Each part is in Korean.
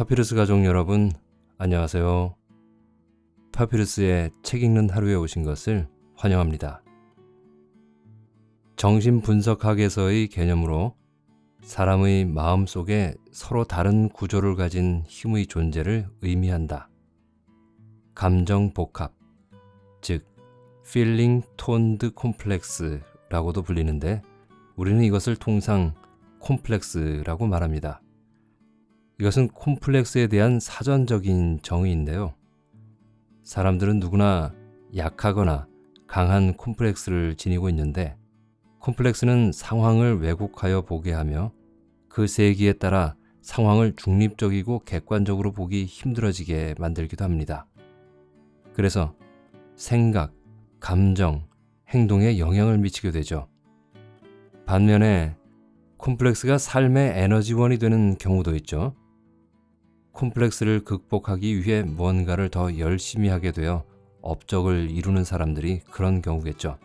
파피루스 가족 여러분, 안녕하세요. 파피루스의 책 읽는 하루에 오신 것을 환영합니다. 정신분석학에서의 개념으로 사람의 마음 속에 서로 다른 구조를 가진 힘의 존재를 의미한다. 감정 복합, 즉 feeling toned complex라고도 불리는데 우리는 이것을 통상 콤플렉스라고 말합니다. 이것은 콤플렉스에 대한 사전적인 정의인데요. 사람들은 누구나 약하거나 강한 콤플렉스를 지니고 있는데 콤플렉스는 상황을 왜곡하여 보게 하며 그 세기에 따라 상황을 중립적이고 객관적으로 보기 힘들어지게 만들기도 합니다. 그래서 생각, 감정, 행동에 영향을 미치게 되죠. 반면에 콤플렉스가 삶의 에너지원이 되는 경우도 있죠. 콤플렉스를 극복하기 위해 무언가를 더 열심히 하게 되어 업적을 이루는 사람들이 그런 경우겠죠.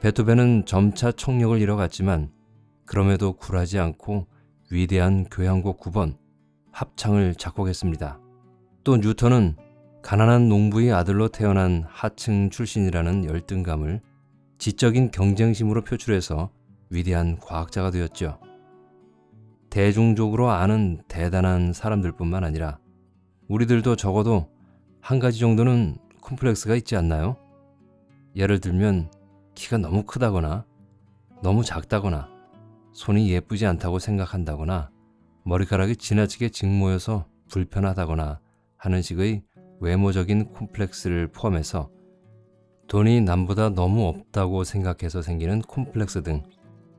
베토벤은 점차 청력을 잃어갔지만 그럼에도 굴하지 않고 위대한 교향곡 9번 합창을 작곡했습니다. 또 뉴턴은 가난한 농부의 아들로 태어난 하층 출신이라는 열등감을 지적인 경쟁심으로 표출해서 위대한 과학자가 되었죠. 대중적으로 아는 대단한 사람들뿐만 아니라 우리들도 적어도 한 가지 정도는 콤플렉스가 있지 않나요? 예를 들면 키가 너무 크다거나 너무 작다거나 손이 예쁘지 않다고 생각한다거나 머리카락이 지나치게 직모여서 불편하다거나 하는 식의 외모적인 콤플렉스를 포함해서 돈이 남보다 너무 없다고 생각해서 생기는 콤플렉스 등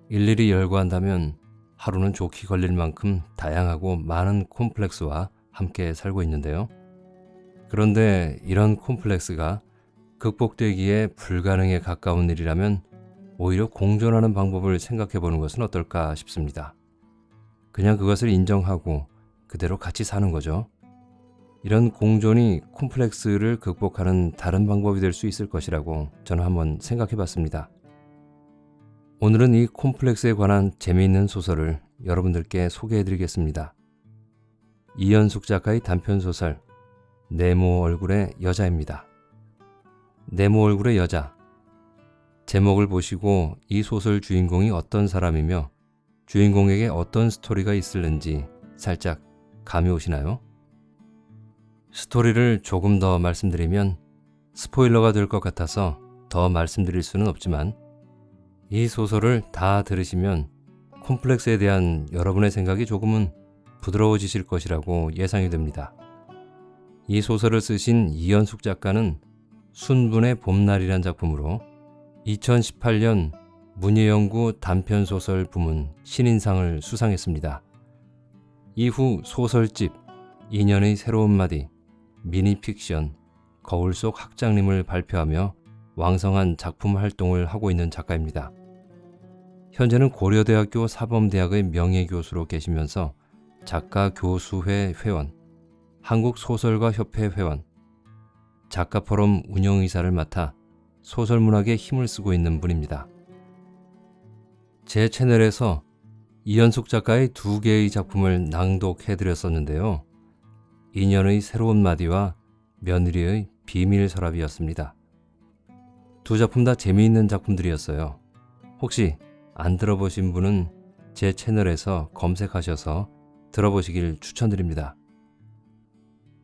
일일이 열거한다면 하루는 좋게 걸릴 만큼 다양하고 많은 콤플렉스와 함께 살고 있는데요. 그런데 이런 콤플렉스가 극복되기에 불가능에 가까운 일이라면 오히려 공존하는 방법을 생각해 보는 것은 어떨까 싶습니다. 그냥 그것을 인정하고 그대로 같이 사는 거죠. 이런 공존이 콤플렉스를 극복하는 다른 방법이 될 수 있을 것이라고 저는 한번 생각해 봤습니다. 오늘은 이 콤플렉스에 관한 재미있는 소설을 여러분들께 소개해 드리겠습니다. 이연숙 작가의 단편소설 네모 얼굴의 여자입니다. 네모 얼굴의 여자 제목을 보시고 이 소설 주인공이 어떤 사람이며 주인공에게 어떤 스토리가 있을는지 살짝 감이 오시나요? 스토리를 조금 더 말씀드리면 스포일러가 될 것 같아서 더 말씀드릴 수는 없지만 이 소설을 다 들으시면 콤플렉스에 대한 여러분의 생각이 조금은 부드러워지실 것이라고 예상이 됩니다. 이 소설을 쓰신 이연숙 작가는 순분의 봄날이란 작품으로 2018년 문예연구 단편소설 부문 신인상을 수상했습니다. 이후 소설집, 인연의 새로운 마디, 미니픽션, 거울 속 학장님을 발표하며 왕성한 작품 활동을 하고 있는 작가입니다. 현재는 고려대학교 사범대학의 명예교수로 계시면서 작가 교수회 회원, 한국소설가협회 회원, 작가포럼 운영이사를 맡아 소설문학에 힘을 쓰고 있는 분입니다. 제 채널에서 이연숙 작가의 두 개의 작품을 낭독해드렸었는데요. 인연의 새로운 마디와 며느리의 비밀 서랍이었습니다. 두 작품 다 재미있는 작품들이었어요. 혹시 안 들어보신 분은 제 채널에서 검색하셔서 들어보시길 추천드립니다.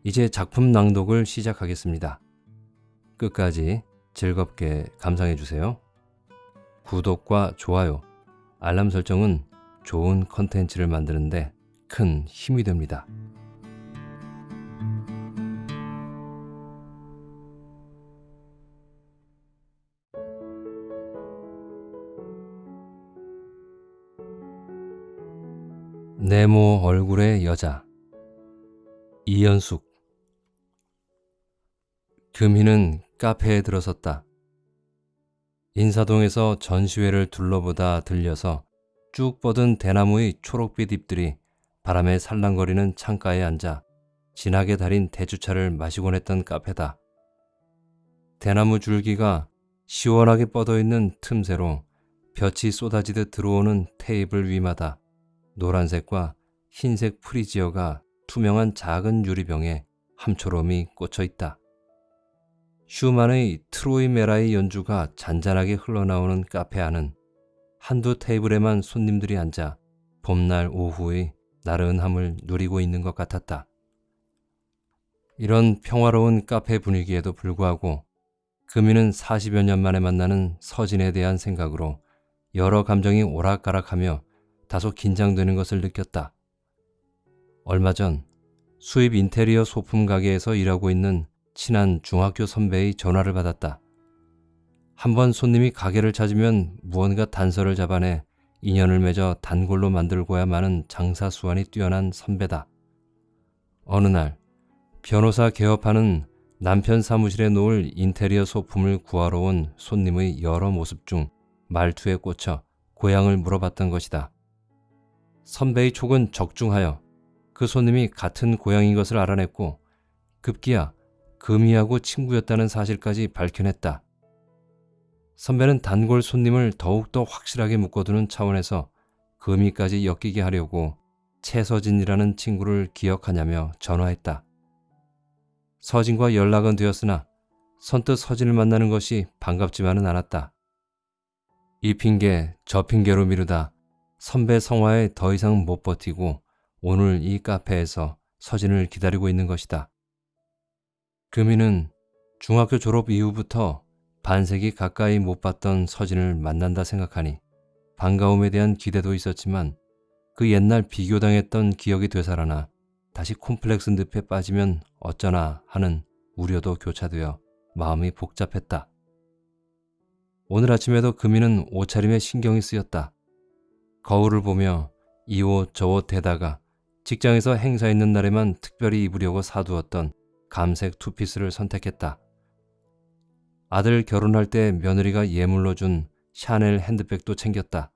이제 작품 낭독을 시작하겠습니다. 끝까지 즐겁게 감상해 주세요. 구독과 좋아요, 알람 설정은 좋은 컨텐츠를 만드는데 큰 힘이 됩니다. 네모 얼굴의 여자 이연숙 금희는 카페에 들어섰다. 인사동에서 전시회를 둘러보다 들려서 쭉 뻗은 대나무의 초록빛 잎들이 바람에 살랑거리는 창가에 앉아 진하게 달인 대추차를 마시곤 했던 카페다. 대나무 줄기가 시원하게 뻗어있는 틈새로 볕이 쏟아지듯 들어오는 테이블 위마다 노란색과 흰색 프리지어가 투명한 작은 유리병에 함초롬이 꽂혀 있다. 슈만의 트로이메라이 연주가 잔잔하게 흘러나오는 카페 안은 한두 테이블에만 손님들이 앉아 봄날 오후의 나른함을 누리고 있는 것 같았다. 이런 평화로운 카페 분위기에도 불구하고 금이는 40여 년 만에 만나는 서진에 대한 생각으로 여러 감정이 오락가락하며 다소 긴장되는 것을 느꼈다. 얼마 전 수입 인테리어 소품 가게에서 일하고 있는 친한 중학교 선배의 전화를 받았다. 한 번 손님이 가게를 찾으면 무언가 단서를 잡아내 인연을 맺어 단골로 만들고야 마는 장사 수완이 뛰어난 선배다. 어느 날 변호사 개업하는 남편 사무실에 놓을 인테리어 소품을 구하러 온 손님의 여러 모습 중 말투에 꽂혀 고향을 물어봤던 것이다. 선배의 촉은 적중하여 그 손님이 같은 고향인 것을 알아냈고 급기야 금이하고 친구였다는 사실까지 밝혀냈다. 선배는 단골 손님을 더욱더 확실하게 묶어두는 차원에서 금이까지 엮이게 하려고 최서진이라는 친구를 기억하냐며 전화했다. 서진과 연락은 되었으나 선뜻 서진을 만나는 것이 반갑지만은 않았다. 이 핑계 저 핑계로 미루다 선배 성화에 더 이상 못 버티고 오늘 이 카페에서 서진을 기다리고 있는 것이다. 금이는 중학교 졸업 이후부터 반세기 가까이 못 봤던 서진을 만난다 생각하니 반가움에 대한 기대도 있었지만 그 옛날 비교당했던 기억이 되살아나 다시 콤플렉스 늪에 빠지면 어쩌나 하는 우려도 교차되어 마음이 복잡했다. 오늘 아침에도 금이는 옷차림에 신경이 쓰였다. 거울을 보며 이 옷 저 옷 대다가 직장에서 행사 있는 날에만 특별히 입으려고 사두었던 감색 투피스를 선택했다. 아들 결혼할 때 며느리가 예물로 준 샤넬 핸드백도 챙겼다.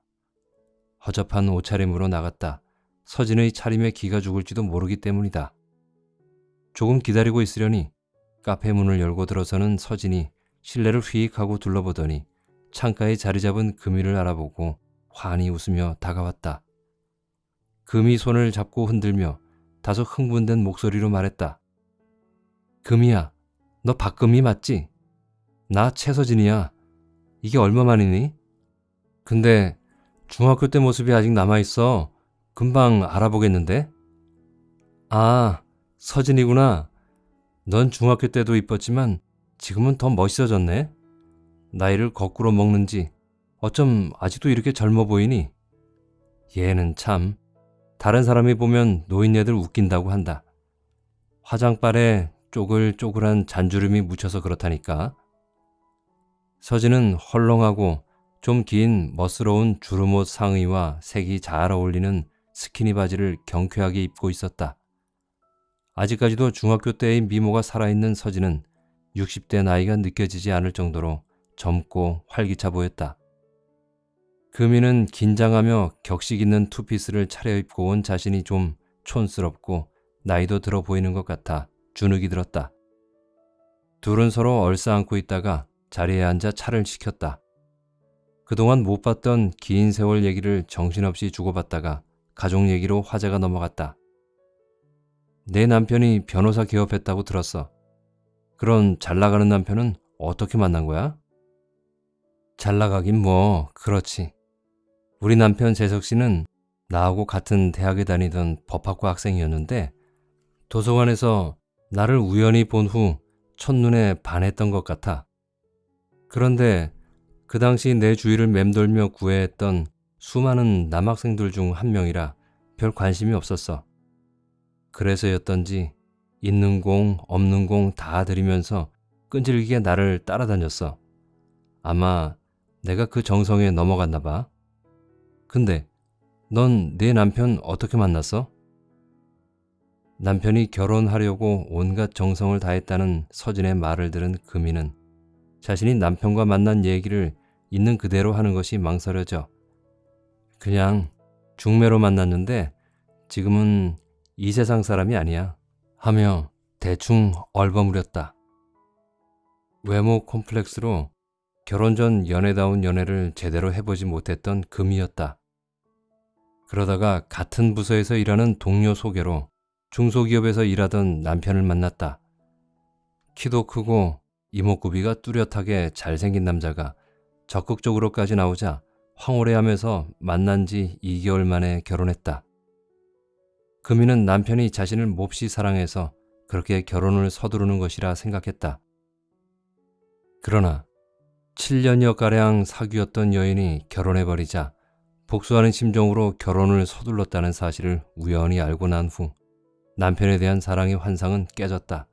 허접한 옷차림으로 나갔다. 서진의 차림에 기가 죽을지도 모르기 때문이다. 조금 기다리고 있으려니 카페 문을 열고 들어서는 서진이 실내를 휘익하고 둘러보더니 창가에 자리 잡은 금이를 알아보고 환히 웃으며 다가왔다. 금이 손을 잡고 흔들며 다소 흥분된 목소리로 말했다. 금이야, 너 박금이 맞지? 나 최서진이야. 이게 얼마만이니? 근데 중학교 때 모습이 아직 남아있어. 금방 알아보겠는데? 아, 서진이구나. 넌 중학교 때도 이뻤지만 지금은 더 멋있어졌네. 나이를 거꾸로 먹는지 어쩜 아직도 이렇게 젊어 보이니? 얘는 참 다른 사람이 보면 노인네들 웃긴다고 한다. 화장발에 쪼글쪼글한 잔주름이 묻혀서 그렇다니까. 서진은 헐렁하고 좀 긴 멋스러운 주름옷 상의와 색이 잘 어울리는 스키니 바지를 경쾌하게 입고 있었다. 아직까지도 중학교 때의 미모가 살아있는 서진은 60대 나이가 느껴지지 않을 정도로 젊고 활기차 보였다. 금이는 긴장하며 격식 있는 투피스를 차려입고 온 자신이 좀 촌스럽고 나이도 들어 보이는 것 같아 주눅이 들었다. 둘은 서로 얼싸안고 있다가 자리에 앉아 차를 시켰다. 그동안 못 봤던 긴 세월 얘기를 정신없이 주고받다가 가족 얘기로 화제가 넘어갔다. 내 남편이 변호사 개업했다고 들었어. 그런 잘 나가는 남편은 어떻게 만난 거야? 잘 나가긴 뭐, 그렇지. 우리 남편 재석 씨는 나하고 같은 대학에 다니던 법학과 학생이었는데 도서관에서 나를 우연히 본 후 첫눈에 반했던 것 같아. 그런데 그 당시 내 주위를 맴돌며 구애했던 수많은 남학생들 중 한 명이라 별 관심이 없었어. 그래서였던지 있는 공 없는 공 다 들이면서 끈질기게 나를 따라다녔어. 아마 내가 그 정성에 넘어갔나 봐. 근데 넌 내 남편 어떻게 만났어? 남편이 결혼하려고 온갖 정성을 다했다는 서진의 말을 들은 금이는 자신이 남편과 만난 얘기를 있는 그대로 하는 것이 망설여져. 그냥 중매로 만났는데 지금은 이 세상 사람이 아니야. 하며 대충 얼버무렸다. 외모 콤플렉스로 결혼 전 연애다운 연애를 제대로 해보지 못했던 금이었다. 그러다가 같은 부서에서 일하는 동료 소개로 중소기업에서 일하던 남편을 만났다. 키도 크고 이목구비가 뚜렷하게 잘생긴 남자가 적극적으로까지 나오자 황홀해하면서 만난 지 2개월 만에 결혼했다. 금이는 남편이 자신을 몹시 사랑해서 그렇게 결혼을 서두르는 것이라 생각했다. 그러나 7년여가량 사귀었던 여인이 결혼해버리자 복수하는 심정으로 결혼을 서둘렀다는 사실을 우연히 알고 난 후 남편에 대한 사랑의 환상은 깨졌다.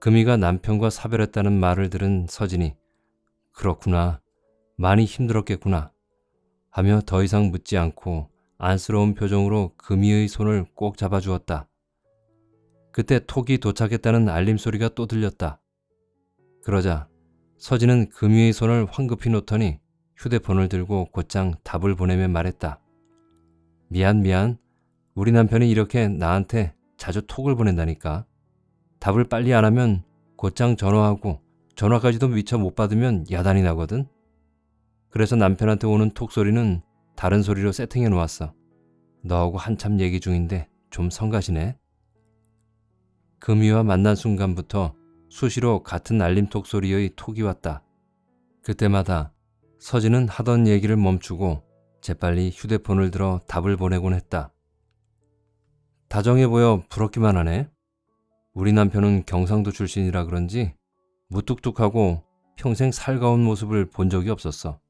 금이가 남편과 사별했다는 말을 들은 서진이 그렇구나. 많이 힘들었겠구나. 하며 더 이상 묻지 않고 안쓰러운 표정으로 금이의 손을 꼭 잡아주었다. 그때 톡이 도착했다는 알림 소리가 또 들렸다. 그러자 서진은 금이의 손을 황급히 놓더니 휴대폰을 들고 곧장 답을 보내며 말했다. 미안 미안. 우리 남편이 이렇게 나한테 자주 톡을 보낸다니까. 답을 빨리 안 하면 곧장 전화하고 전화까지도 미처 못 받으면 야단이 나거든. 그래서 남편한테 오는 톡 소리는 다른 소리로 세팅해 놓았어. 너하고 한참 얘기 중인데 좀 성가시네. 금이와 만난 순간부터 수시로 같은 알림톡 소리의 톡이 왔다. 그때마다 서진은 하던 얘기를 멈추고 재빨리 휴대폰을 들어 답을 보내곤 했다. 다정해 보여 부럽기만 하네. 우리 남편은 경상도 출신이라 그런지 무뚝뚝하고 평생 살가운 모습을 본 적이 없었어.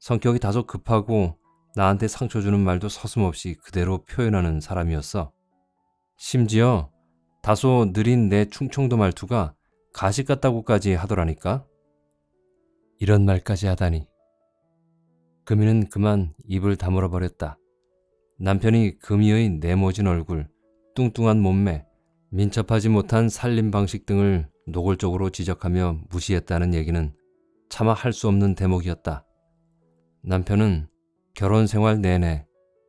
성격이 다소 급하고 나한테 상처 주는 말도 서슴없이 그대로 표현하는 사람이었어. 심지어 다소 느린 내 충청도 말투가 가식 같다고까지 하더라니까. 이런 말까지 하다니. 금이는 그만 입을 다물어 버렸다. 남편이 금이의 네모진 얼굴, 뚱뚱한 몸매, 민첩하지 못한 살림 방식 등을 노골적으로 지적하며 무시했다는 얘기는 차마 할 수 없는 대목이었다. 남편은 결혼 생활 내내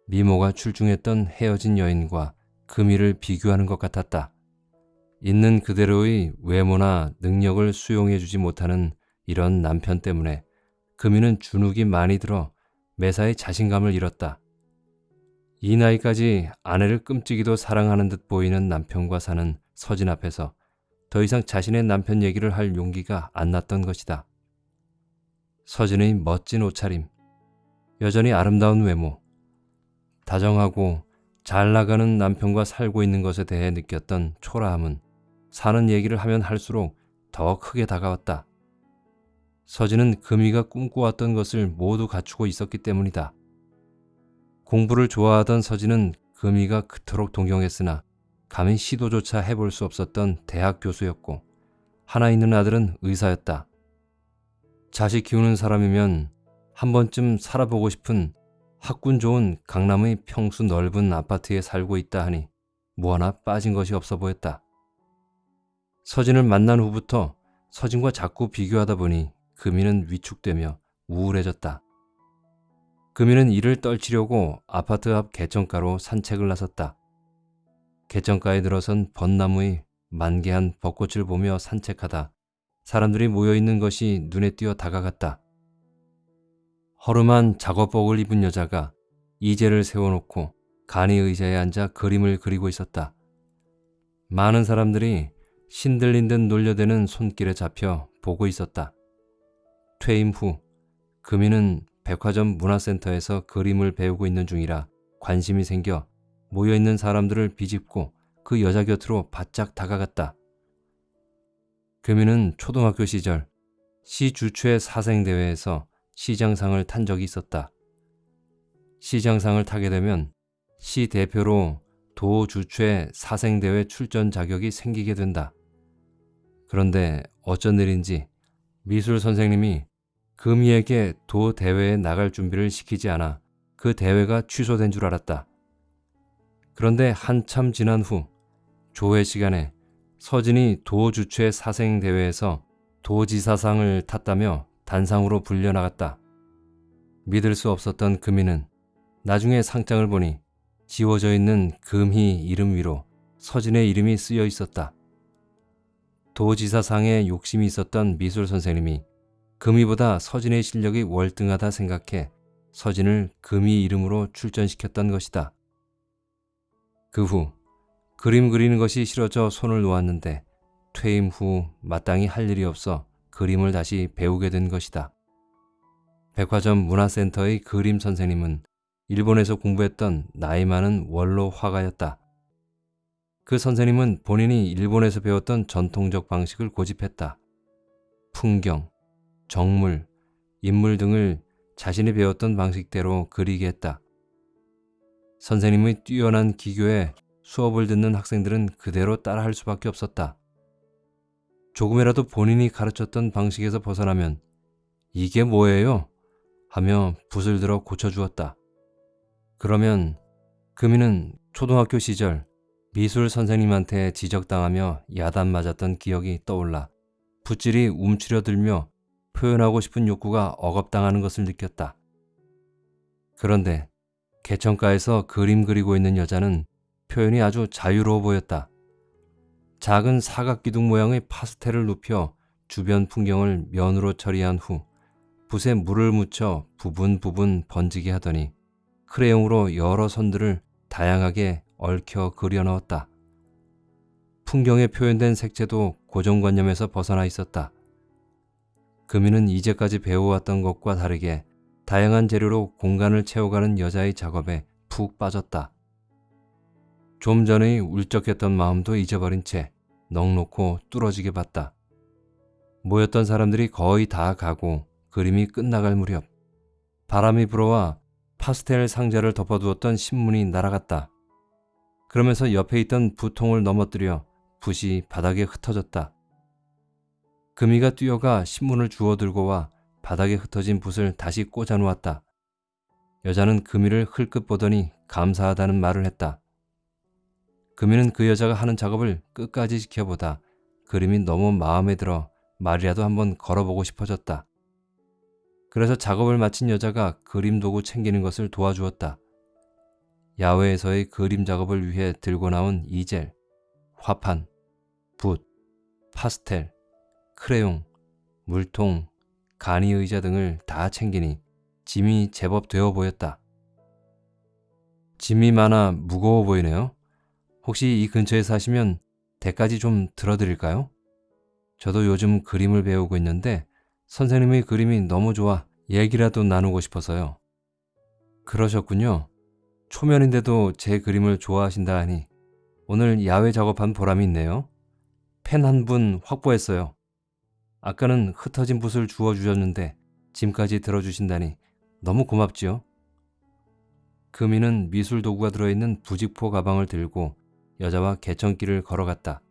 미모가 출중했던 헤어진 여인과 금이를 비교하는 것 같았다. 있는 그대로의 외모나 능력을 수용해주지 못하는 이런 남편 때문에 금이는 주눅이 많이 들어 매사에 자신감을 잃었다. 이 나이까지 아내를 끔찍이도 사랑하는 듯 보이는 남편과 사는 서진 앞에서 더 이상 자신의 남편 얘기를 할 용기가 안 났던 것이다. 서진의 멋진 옷차림, 여전히 아름다운 외모, 다정하고 잘 나가는 남편과 살고 있는 것에 대해 느꼈던 초라함은 사는 얘기를 하면 할수록 더 크게 다가왔다. 서진은 금이가 꿈꿔왔던 것을 모두 갖추고 있었기 때문이다. 공부를 좋아하던 서진은 금이가 그토록 동경했으나 감히 시도조차 해볼 수 없었던 대학 교수였고 하나 있는 아들은 의사였다. 자식 키우는 사람이면 한 번쯤 살아보고 싶은 학군 좋은 강남의 평수 넓은 아파트에 살고 있다 하니 뭐 하나 빠진 것이 없어 보였다. 서진을 만난 후부터 서진과 자꾸 비교하다 보니 금이는 위축되며 우울해졌다. 금이는 이를 떨치려고 아파트 앞 개천가로 산책을 나섰다. 개천가에 들어선 벚나무의 만개한 벚꽃을 보며 산책하다 사람들이 모여있는 것이 눈에 띄어 다가갔다. 허름한 작업복을 입은 여자가 이제를 세워놓고 간이 의자에 앉아 그림을 그리고 있었다. 많은 사람들이 신들린 듯 놀려대는 손길에 잡혀 보고 있었다. 퇴임 후 금이는 백화점 문화센터에서 그림을 배우고 있는 중이라 관심이 생겨 모여있는 사람들을 비집고 그 여자 곁으로 바짝 다가갔다. 금이는 초등학교 시절 시 주최 사생대회에서 시장상을 탄 적이 있었다. 시장상을 타게 되면 시 대표로 도 주최 사생대회 출전 자격이 생기게 된다. 그런데 어쩐 일인지 미술 선생님이 금이에게 도 대회에 나갈 준비를 시키지 않아 그 대회가 취소된 줄 알았다. 그런데 한참 지난 후 조회 시간에 서진이 도 주최 사생대회에서 도지사상을 탔다며 단상으로 불려나갔다. 믿을 수 없었던 금이는 나중에 상장을 보니 지워져 있는 금희 이름 위로 서진의 이름이 쓰여 있었다. 도지사상에 욕심이 있었던 미술 선생님이 금희보다 서진의 실력이 월등하다 생각해 서진을 금희 이름으로 출전시켰던 것이다. 그 후 그림 그리는 것이 싫어져 손을 놓았는데 퇴임 후 마땅히 할 일이 없어 그림을 다시 배우게 된 것이다. 백화점 문화센터의 그림 선생님은 일본에서 공부했던 나이 많은 원로 화가였다. 그 선생님은 본인이 일본에서 배웠던 전통적 방식을 고집했다. 풍경, 정물, 인물 등을 자신이 배웠던 방식대로 그리게 했다. 선생님의 뛰어난 기교에 수업을 듣는 학생들은 그대로 따라할 수밖에 없었다. 조금이라도 본인이 가르쳤던 방식에서 벗어나면 이게 뭐예요? 하며 붓을 들어 고쳐주었다. 그러면 금이는 초등학교 시절 미술 선생님한테 지적당하며 야단 맞았던 기억이 떠올라 붓질이 움츠려들며 표현하고 싶은 욕구가 억압당하는 것을 느꼈다. 그런데 개천가에서 그림 그리고 있는 여자는 표현이 아주 자유로워 보였다. 작은 사각기둥 모양의 파스텔을 눕혀 주변 풍경을 면으로 처리한 후 붓에 물을 묻혀 부분 부분 번지게 하더니 크레용으로 여러 선들을 다양하게 얽혀 그려 넣었다. 풍경에 표현된 색채도 고정관념에서 벗어나 있었다. 금이는 이제까지 배워왔던 것과 다르게 다양한 재료로 공간을 채워가는 여자의 작업에 푹 빠졌다. 좀 전의 울적했던 마음도 잊어버린 채 넉놓고 뚫어지게 봤다. 모였던 사람들이 거의 다 가고 그림이 끝나갈 무렵 바람이 불어와 파스텔 상자를 덮어두었던 신문이 날아갔다. 그러면서 옆에 있던 부통을 넘어뜨려 붓이 바닥에 흩어졌다. 금이가 뛰어가 신문을 주워 들고 와 바닥에 흩어진 붓을 다시 꽂아 놓았다. 여자는 금이를 흘끗 보더니 감사하다는 말을 했다. 금이는 그 여자가 하는 작업을 끝까지 지켜보다 그림이 너무 마음에 들어 말이라도 한번 걸어보고 싶어졌다. 그래서 작업을 마친 여자가 그림 도구 챙기는 것을 도와주었다. 야외에서의 그림 작업을 위해 들고 나온 이젤, 화판, 붓, 파스텔, 크레용, 물통, 간이 의자 등을 다 챙기니 짐이 제법 되어 보였다. 짐이 많아 무거워 보이네요. 혹시 이 근처에 사시면 대까지 좀 들어드릴까요? 저도 요즘 그림을 배우고 있는데 선생님의 그림이 너무 좋아 얘기라도 나누고 싶어서요. 그러셨군요. 초면인데도 제 그림을 좋아하신다 하니 오늘 야외 작업한 보람이 있네요. 펜 한 분 확보했어요. 아까는 흩어진 붓을 주워주셨는데 짐까지 들어주신다니 너무 고맙지요. 금이는 미술 도구가 들어있는 부직포 가방을 들고 여자와 개천길을 걸어갔다.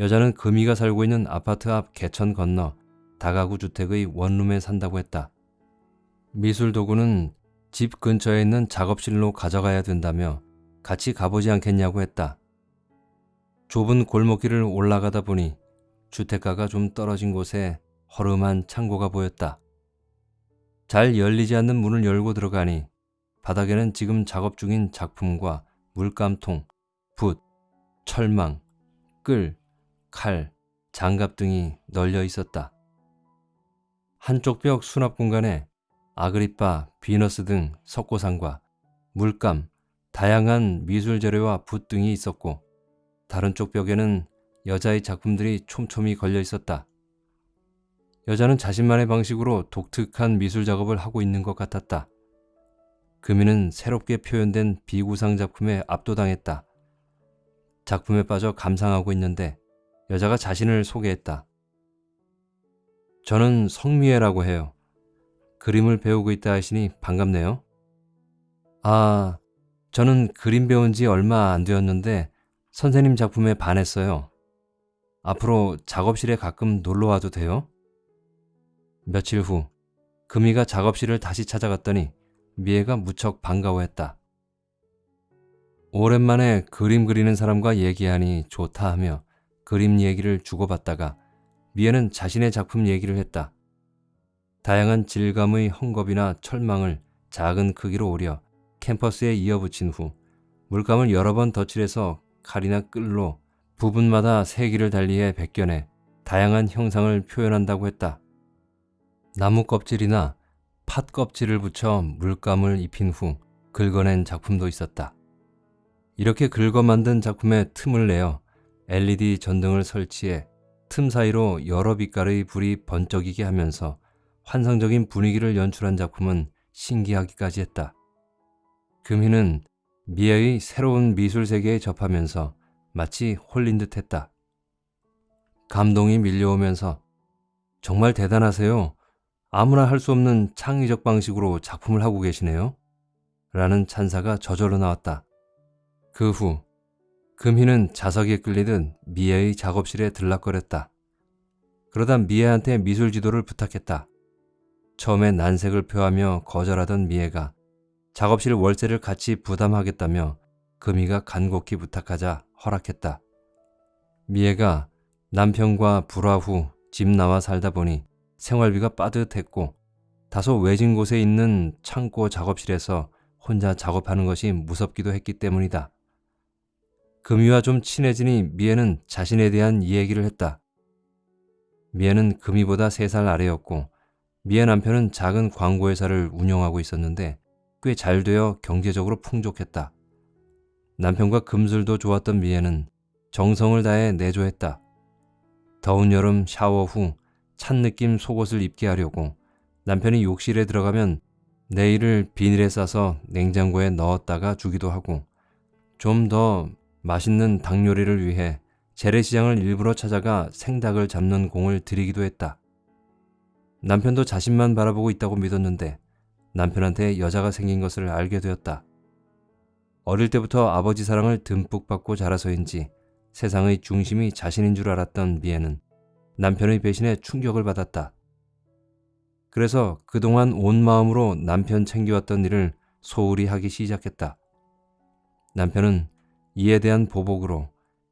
여자는 금이가 살고 있는 아파트 앞 개천 건너 다가구 주택의 원룸에 산다고 했다. 미술 도구는 집 근처에 있는 작업실로 가져가야 된다며 같이 가보지 않겠냐고 했다. 좁은 골목길을 올라가다 보니 주택가가 좀 떨어진 곳에 허름한 창고가 보였다. 잘 열리지 않는 문을 열고 들어가니 바닥에는 지금 작업 중인 작품과 물감통, 붓, 철망, 끌, 칼, 장갑 등이 널려 있었다. 한쪽 벽 수납 공간에 아그리파, 비너스 등 석고상과 물감, 다양한 미술 재료와 붓 등이 있었고 다른 쪽 벽에는 여자의 작품들이 촘촘히 걸려 있었다. 여자는 자신만의 방식으로 독특한 미술 작업을 하고 있는 것 같았다. 금이는 새롭게 표현된 비구상 작품에 압도당했다. 작품에 빠져 감상하고 있는데 여자가 자신을 소개했다. 저는 성미애라고 해요. 그림을 배우고 있다 하시니 반갑네요. 아, 저는 그림 배운 지 얼마 안 되었는데 선생님 작품에 반했어요. 앞으로 작업실에 가끔 놀러 와도 돼요? 며칠 후 금이가 작업실을 다시 찾아갔더니 미애가 무척 반가워했다. 오랜만에 그림 그리는 사람과 얘기하니 좋다 하며 그림 얘기를 주고받다가 미애는 자신의 작품 얘기를 했다. 다양한 질감의 헝겊이나 철망을 작은 크기로 오려 캠퍼스에 이어붙인 후 물감을 여러 번 덧칠해서 칼이나 끌로 부분마다 세기를 달리해 벗겨내 다양한 형상을 표현한다고 했다. 나무 껍질이나 팥 껍질을 붙여 물감을 입힌 후 긁어낸 작품도 있었다. 이렇게 긁어 만든 작품에 틈을 내어 LED 전등을 설치해 틈 사이로 여러 빛깔의 불이 번쩍이게 하면서 환상적인 분위기를 연출한 작품은 신기하기까지 했다. 금희는 미애의 새로운 미술 세계에 접하면서 마치 홀린 듯 했다. 감동이 밀려오면서 정말 대단하세요. 아무나 할 수 없는 창의적 방식으로 작품을 하고 계시네요. 라는 찬사가 저절로 나왔다. 그 후 금희는 자석에 끌리듯 미애의 작업실에 들락거렸다. 그러다 미애한테 미술 지도를 부탁했다. 처음에 난색을 표하며 거절하던 미애가 작업실 월세를 같이 부담하겠다며 금희가 간곡히 부탁하자 허락했다. 미애가 남편과 불화 후 집 나와 살다 보니 생활비가 빠듯했고 다소 외진 곳에 있는 창고 작업실에서 혼자 작업하는 것이 무섭기도 했기 때문이다. 금이와 좀 친해지니 미애는 자신에 대한 이야기를 했다. 미애는 금이보다 3살 아래였고 미애 남편은 작은 광고회사를 운영하고 있었는데 꽤 잘 되어 경제적으로 풍족했다. 남편과 금술도 좋았던 미애는 정성을 다해 내조했다. 더운 여름 샤워 후 찬 느낌 속옷을 입게 하려고 남편이 욕실에 들어가면 내일을 비닐에 싸서 냉장고에 넣었다가 주기도 하고 좀 더 맛있는 닭 요리를 위해 재래시장을 일부러 찾아가 생닭을 잡는 공을 들이기도 했다. 남편도 자신만 바라보고 있다고 믿었는데 남편한테 여자가 생긴 것을 알게 되었다. 어릴 때부터 아버지 사랑을 듬뿍 받고 자라서인지 세상의 중심이 자신인 줄 알았던 미애는 남편의 배신에 충격을 받았다. 그래서 그동안 온 마음으로 남편 챙겨왔던 일을 소홀히 하기 시작했다. 남편은 이에 대한 보복으로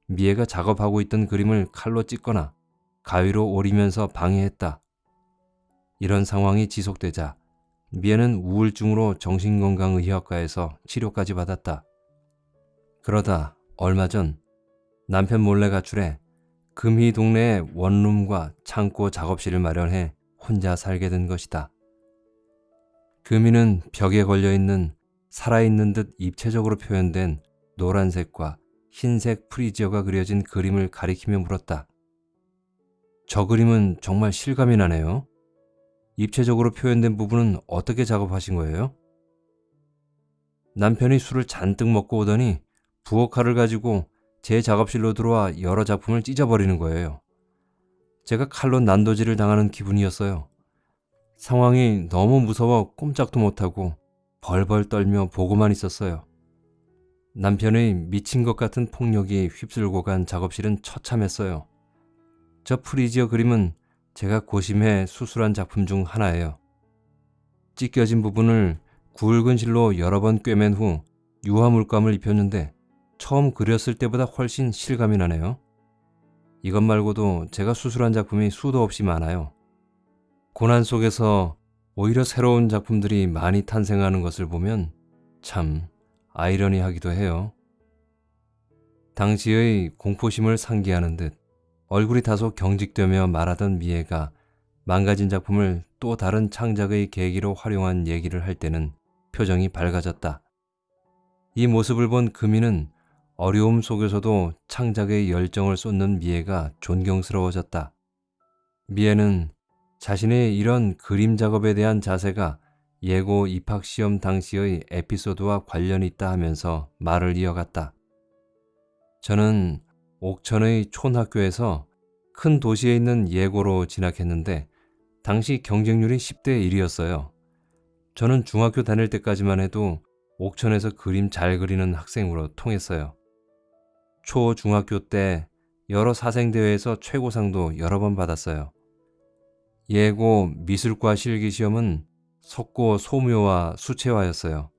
미애가 작업하고 있던 그림을 칼로 찢거나 가위로 오리면서 방해했다. 이런 상황이 지속되자 미애는 우울증으로 정신건강의학과에서 치료까지 받았다. 그러다 얼마 전 남편 몰래 가출해 금희 동네에 원룸과 창고 작업실을 마련해 혼자 살게 된 것이다. 금희는 벽에 걸려있는 살아있는 듯 입체적으로 표현된 노란색과 흰색 프리지어가 그려진 그림을 가리키며 물었다. 저 그림은 정말 실감이 나네요. 입체적으로 표현된 부분은 어떻게 작업하신 거예요? 남편이 술을 잔뜩 먹고 오더니 부엌칼을 가지고 제 작업실로 들어와 여러 작품을 찢어버리는 거예요. 제가 칼로 난도질을 당하는 기분이었어요. 상황이 너무 무서워 꼼짝도 못하고 벌벌 떨며 보고만 있었어요. 남편의 미친 것 같은 폭력이 휩쓸고 간 작업실은 처참했어요. 저 프리지어 그림은 제가 고심해 수술한 작품 중 하나예요. 찢겨진 부분을 굵은 실로 여러 번 꿰맨 후 유화 물감을 입혔는데 처음 그렸을 때보다 훨씬 실감이 나네요. 이것 말고도 제가 수술한 작품이 수도 없이 많아요. 고난 속에서 오히려 새로운 작품들이 많이 탄생하는 것을 보면 참 아이러니하기도 해요. 당시의 공포심을 상기하는 듯 얼굴이 다소 경직되며 말하던 미애가 망가진 작품을 또 다른 창작의 계기로 활용한 얘기를 할 때는 표정이 밝아졌다. 이 모습을 본 금이는 어려움 속에서도 창작의 열정을 쏟는 미애가 존경스러워졌다. 미애는 자신의 이런 그림 작업에 대한 자세가 예고 입학시험 당시의 에피소드와 관련이 있다 하면서 말을 이어갔다. 저는 옥천의 촌학교에서 큰 도시에 있는 예고로 진학했는데 당시 경쟁률이 10대 1이었어요. 저는 중학교 다닐 때까지만 해도 옥천에서 그림 잘 그리는 학생으로 통했어요. 초, 중학교 때 여러 사생대회에서 최고상도 여러 번 받았어요. 예고 미술과 실기시험은 석고 소묘와 수채화였어요.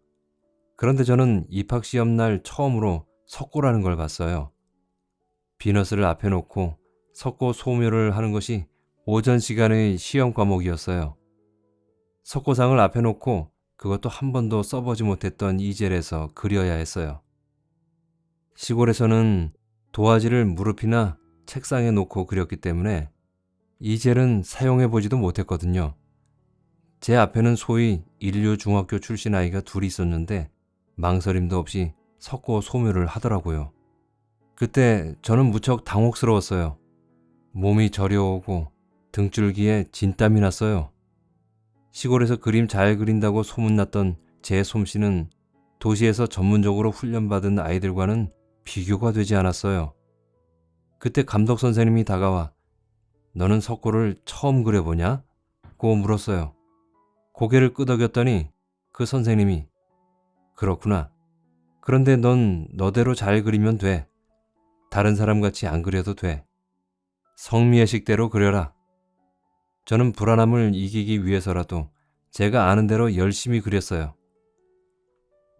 그런데 저는 입학시험 날 처음으로 석고라는 걸 봤어요. 비너스를 앞에 놓고 석고 소묘를 하는 것이 오전 시간의 시험 과목이었어요. 석고상을 앞에 놓고 그것도 한 번도 써보지 못했던 이젤에서 그려야 했어요. 시골에서는 도화지를 무릎이나 책상에 놓고 그렸기 때문에 이젤은 사용해 보지도 못했거든요. 제 앞에는 소위 인류 중학교 출신 아이가 둘이 있었는데 망설임도 없이 석고 소묘를 하더라고요. 그때 저는 무척 당혹스러웠어요. 몸이 저려오고 등줄기에 진땀이 났어요. 시골에서 그림 잘 그린다고 소문났던 제 솜씨는 도시에서 전문적으로 훈련받은 아이들과는 비교가 되지 않았어요. 그때 감독 선생님이 다가와 너는 석고를 처음 그려보냐? 고 물었어요. 고개를 끄덕였더니 그 선생님이 그렇구나. 그런데 넌 너대로 잘 그리면 돼. 다른 사람같이 안 그려도 돼. 성미의 식대로 그려라. 저는 불안함을 이기기 위해서라도 제가 아는 대로 열심히 그렸어요.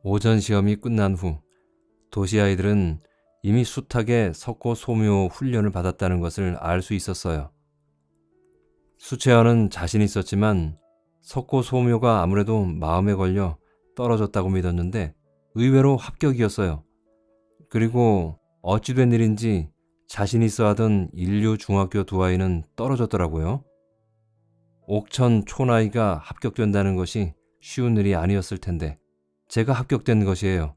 오전 시험이 끝난 후 도시 아이들은 이미 숱하게 석고 소묘 훈련을 받았다는 것을 알 수 있었어요. 수채화는 자신 있었지만 석고 소묘가 아무래도 마음에 걸려 떨어졌다고 믿었는데 의외로 합격이었어요. 그리고 어찌된 일인지 자신 있어 하던 인류 중학교 두 아이는 떨어졌더라고요. 옥천 촌아이가 합격된다는 것이 쉬운 일이 아니었을 텐데 제가 합격된 것이에요.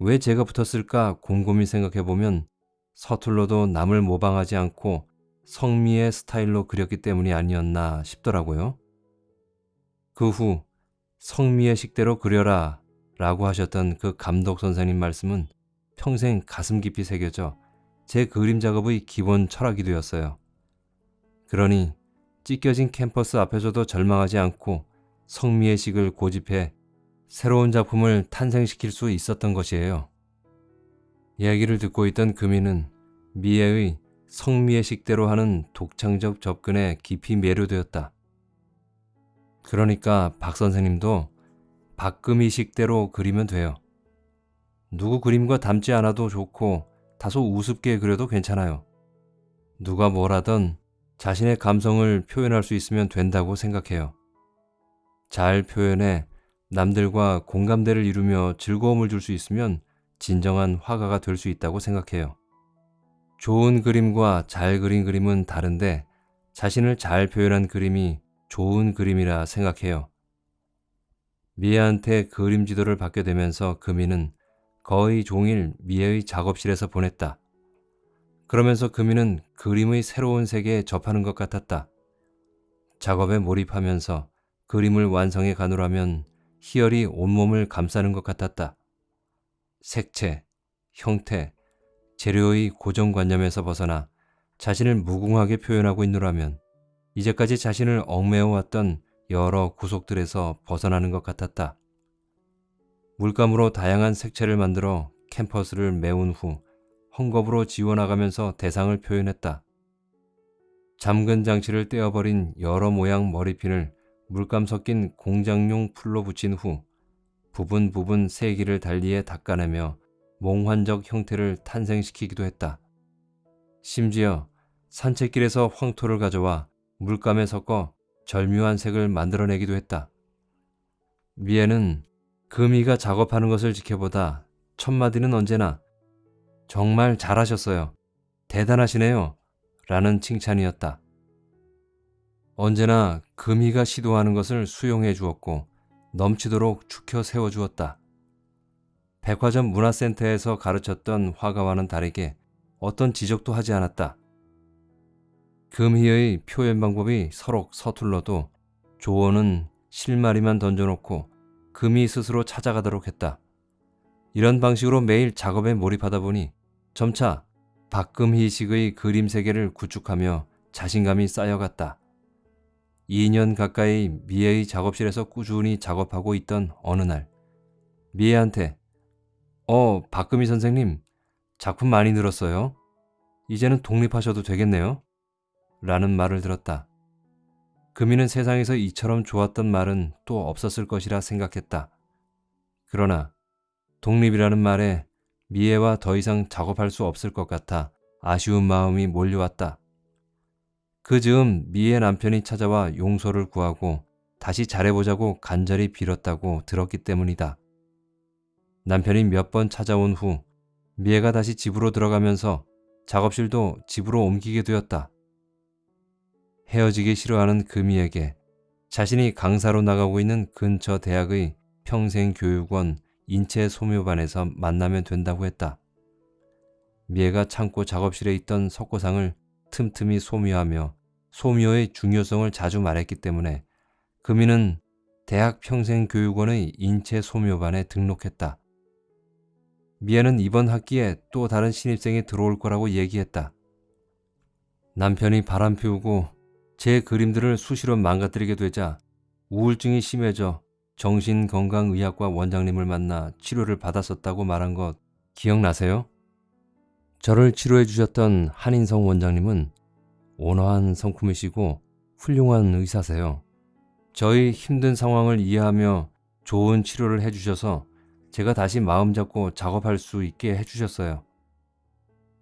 왜 제가 붙었을까 곰곰이 생각해보면 서툴러도 남을 모방하지 않고 성미의 스타일로 그렸기 때문이 아니었나 싶더라고요. 그 후 성미의 식대로 그려라 라고 하셨던 그 감독 선생님 말씀은 평생 가슴 깊이 새겨져 제 그림 작업의 기본 철학이 되었어요. 그러니 찢겨진 캠퍼스 앞에서도 절망하지 않고 성미의 식을 고집해 새로운 작품을 탄생시킬 수 있었던 것이에요. 이야기를 듣고 있던 금이는 미애의 성미의 식대로 하는 독창적 접근에 깊이 매료되었다. 그러니까 박 선생님도 박금희 식대로 그리면 돼요. 누구 그림과 닮지 않아도 좋고 다소 우습게 그려도 괜찮아요. 누가 뭘 하던 자신의 감성을 표현할 수 있으면 된다고 생각해요. 잘 표현해 남들과 공감대를 이루며 즐거움을 줄 수 있으면 진정한 화가가 될 수 있다고 생각해요. 좋은 그림과 잘 그린 그림은 다른데 자신을 잘 표현한 그림이 좋은 그림이라 생각해요. 미애한테 그림 지도를 받게 되면서 금이는 거의 종일 미애의 작업실에서 보냈다. 그러면서 금이는 그림의 새로운 세계에 접하는 것 같았다. 작업에 몰입하면서 그림을 완성해 가느라면 희열이 온몸을 감싸는 것 같았다. 색채, 형태, 재료의 고정관념에서 벗어나 자신을 무궁하게 표현하고 있노라면 이제까지 자신을 얽매여왔던 여러 구속들에서 벗어나는 것 같았다. 물감으로 다양한 색채를 만들어 캠퍼스를 메운 후 헝겊으로 지워나가면서 대상을 표현했다. 잠근 장치를 떼어버린 여러 모양 머리핀을 물감 섞인 공장용 풀로 붙인 후 부분 부분 세기를 달리해 닦아내며 몽환적 형태를 탄생시키기도 했다. 심지어 산책길에서 황토를 가져와 물감에 섞어 절묘한 색을 만들어내기도 했다. 미애는 금이가 작업하는 것을 지켜보다 첫마디는 언제나 정말 잘하셨어요. 대단하시네요. 라는 칭찬이었다. 언제나 금이가 시도하는 것을 수용해 주었고 넘치도록 축혀 세워 주었다. 백화점 문화센터에서 가르쳤던 화가와는 다르게 어떤 지적도 하지 않았다. 금희의 표현 방법이 서로 서툴러도 조언은 실마리만 던져놓고 금이 스스로 찾아가도록 했다. 이런 방식으로 매일 작업에 몰입하다 보니 점차 박금희식의 그림 세계를 구축하며 자신감이 쌓여갔다. 2년 가까이 미애의 작업실에서 꾸준히 작업하고 있던 어느 날 미애한테 어 박금희 선생님 작품 많이 늘었어요. 이제는 독립하셔도 되겠네요. 라는 말을 들었다. 금이는 세상에서 이처럼 좋았던 말은 또 없었을 것이라 생각했다. 그러나 독립이라는 말에 미애와 더 이상 작업할 수 없을 것 같아 아쉬운 마음이 몰려왔다. 그 즈음 미애 남편이 찾아와 용서를 구하고 다시 잘해보자고 간절히 빌었다고 들었기 때문이다. 남편이 몇 번 찾아온 후 미애가 다시 집으로 들어가면서 작업실도 집으로 옮기게 되었다. 헤어지기 싫어하는 금이에게 자신이 강사로 나가고 있는 근처 대학의 평생교육원 인체 소묘반에서 만나면 된다고 했다. 미애가 창고 작업실에 있던 석고상을 틈틈이 소묘하며 소묘의 중요성을 자주 말했기 때문에 금이는 대학 평생교육원의 인체 소묘반에 등록했다. 미애는 이번 학기에 또 다른 신입생이 들어올 거라고 얘기했다. 남편이 바람 피우고 제 그림들을 수시로 망가뜨리게 되자 우울증이 심해져 정신건강의학과 원장님을 만나 치료를 받았었다고 말한 것 기억나세요? 저를 치료해 주셨던 한인성 원장님은 온화한 성품이시고 훌륭한 의사세요. 저희 힘든 상황을 이해하며 좋은 치료를 해주셔서 제가 다시 마음 잡고 작업할 수 있게 해주셨어요.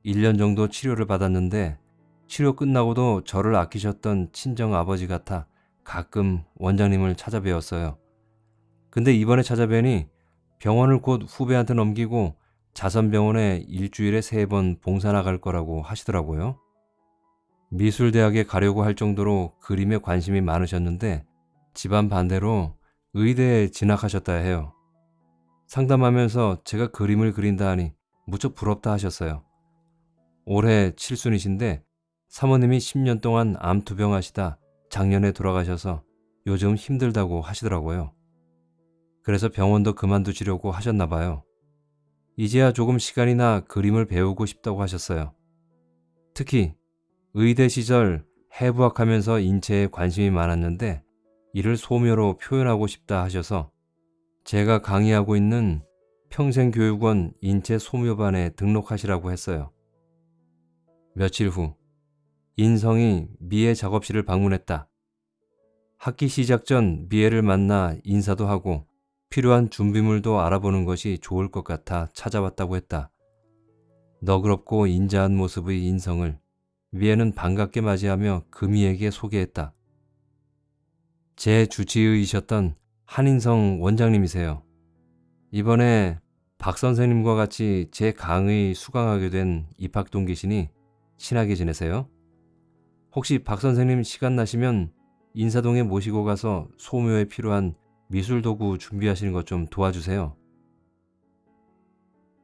1년 정도 치료를 받았는데 치료 끝나고도 저를 아끼셨던 친정 아버지 같아 가끔 원장님을 찾아뵈었어요. 근데 이번에 찾아뵈니 병원을 곧 후배한테 넘기고 자선병원에 일주일에 세 번 봉사 나갈 거라고 하시더라고요. 미술대학에 가려고 할 정도로 그림에 관심이 많으셨는데 집안 반대로 의대에 진학하셨다 해요. 상담하면서 제가 그림을 그린다 하니 무척 부럽다 하셨어요. 올해 칠순이신데 사모님이 10년 동안 암투병 하시다 작년에 돌아가셔서 요즘 힘들다고 하시더라고요. 그래서 병원도 그만두시려고 하셨나 봐요. 이제야 조금 시간이나 그림을 배우고 싶다고 하셨어요. 특히 의대 시절 해부학하면서 인체에 관심이 많았는데 이를 소묘로 표현하고 싶다 하셔서 제가 강의하고 있는 평생교육원 인체 소묘반에 등록하시라고 했어요. 며칠 후 인성이 미애 작업실을 방문했다. 학기 시작 전 미애를 만나 인사도 하고 필요한 준비물도 알아보는 것이 좋을 것 같아 찾아왔다고 했다. 너그럽고 인자한 모습의 인성을 미애는 반갑게 맞이하며 금이에게 소개했다. 제 주치의이셨던 한인성 원장님이세요. 이번에 박 선생님과 같이 제 강의 수강하게 된 입학 동기시니 친하게 지내세요? 혹시 박 선생님 시간 나시면 인사동에 모시고 가서 소묘에 필요한 미술 도구 준비하시는 것 좀 도와주세요.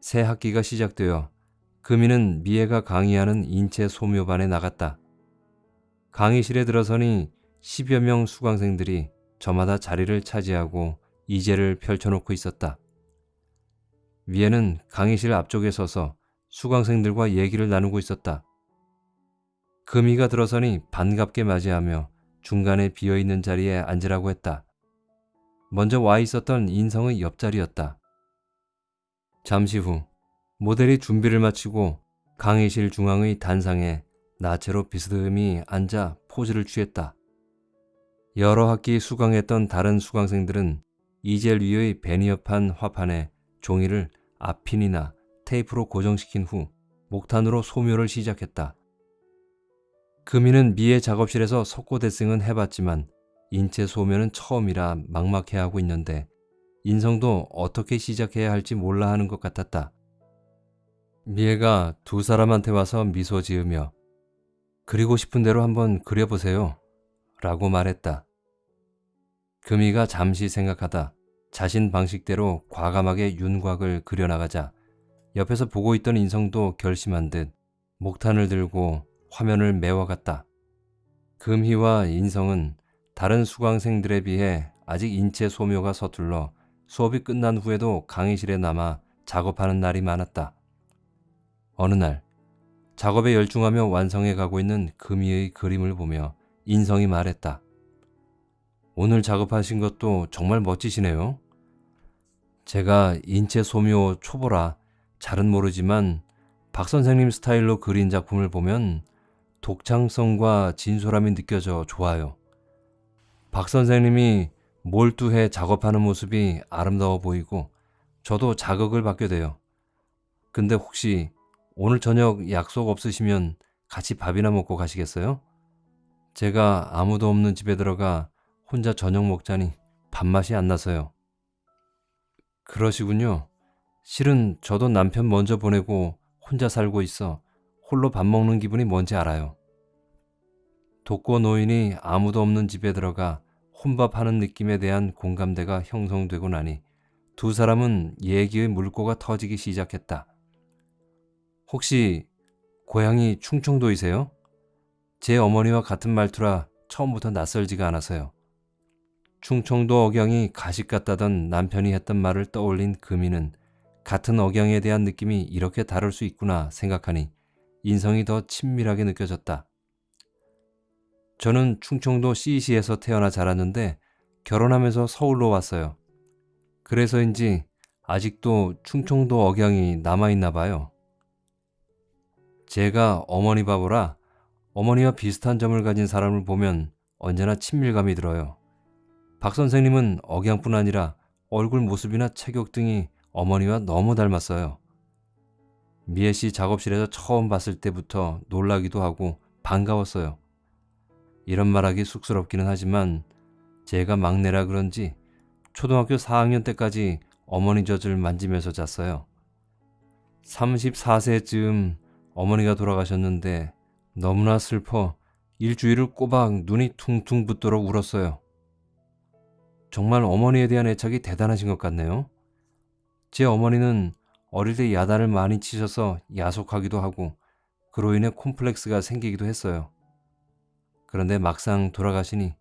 새 학기가 시작되어 금이는 미애가 강의하는 인체 소묘반에 나갔다. 강의실에 들어서니 10여 명 수강생들이 저마다 자리를 차지하고 이제를 펼쳐놓고 있었다. 미애는 강의실 앞쪽에 서서 수강생들과 얘기를 나누고 있었다. 금이가 들어서니 반갑게 맞이하며 중간에 비어있는 자리에 앉으라고 했다. 먼저 와 있었던 인성의 옆자리였다. 잠시 후 모델이 준비를 마치고 강의실 중앙의 단상에 나체로 비스듬히 앉아 포즈를 취했다. 여러 학기 수강했던 다른 수강생들은 이젤 위의 베니어판 화판에 종이를 앞핀이나 테이프로 고정시킨 후 목탄으로 소묘를 시작했다. 금이는 미의 작업실에서 석고대승은 해봤지만 인체 소묘는 처음이라 막막해하고 있는데 인성도 어떻게 시작해야 할지 몰라 하는 것 같았다. 미애가 두 사람한테 와서 미소 지으며 그리고 싶은 대로 한번 그려보세요. 라고 말했다. 금이가 잠시 생각하다 자신 방식대로 과감하게 윤곽을 그려나가자 옆에서 보고 있던 인성도 결심한 듯 목탄을 들고 화면을 메워갔다. 금희와 인성은 다른 수강생들에 비해 아직 인체 소묘가 서툴러 수업이 끝난 후에도 강의실에 남아 작업하는 날이 많았다. 어느 날 작업에 열중하며 완성해 가고 있는 금이의 그림을 보며 인성이 말했다. 오늘 작업하신 것도 정말 멋지시네요. 제가 인체 소묘 초보라 잘은 모르지만 박 선생님 스타일로 그린 작품을 보면 독창성과 진솔함이 느껴져 좋아요. 박 선생님이 몰두해 작업하는 모습이 아름다워 보이고 저도 자극을 받게 돼요. 근데 혹시 오늘 저녁 약속 없으시면 같이 밥이나 먹고 가시겠어요? 제가 아무도 없는 집에 들어가 혼자 저녁 먹자니 밥맛이 안 나서요. 그러시군요. 실은 저도 남편 먼저 보내고 혼자 살고 있어 홀로 밥 먹는 기분이 뭔지 알아요. 독거 노인이 아무도 없는 집에 들어가 혼밥하는 느낌에 대한 공감대가 형성되고 나니 두 사람은 얘기의 물꼬가 터지기 시작했다. 혹시 고향이 충청도이세요? 제 어머니와 같은 말투라 처음부터 낯설지가 않아서요. 충청도 억양이 가식 같다던 남편이 했던 말을 떠올린 금이는 같은 억양에 대한 느낌이 이렇게 다를 수 있구나 생각하니 인성이 더 친밀하게 느껴졌다. 저는 충청도 CC에서 태어나 자랐는데 결혼하면서 서울로 왔어요. 그래서인지 아직도 충청도 억양이 남아있나 봐요. 제가 어머니 바보라 어머니와 비슷한 점을 가진 사람을 보면 언제나 친밀감이 들어요. 박 선생님은 억양뿐 아니라 얼굴 모습이나 체격 등이 어머니와 너무 닮았어요. 미애 씨 작업실에서 처음 봤을 때부터 놀라기도 하고 반가웠어요. 이런 말하기 쑥스럽기는 하지만 제가 막내라 그런지 초등학교 4학년 때까지 어머니 젖을 만지면서 잤어요. 34세쯤 어머니가 돌아가셨는데 너무나 슬퍼 일주일을 꼬박 눈이 퉁퉁 붓도록 울었어요. 정말 어머니에 대한 애착이 대단하신 것 같네요. 제 어머니는 어릴 때 야단을 많이 치셔서 야속하기도 하고 그로 인해 콤플렉스가 생기기도 했어요. 그런데 막상 돌아가시니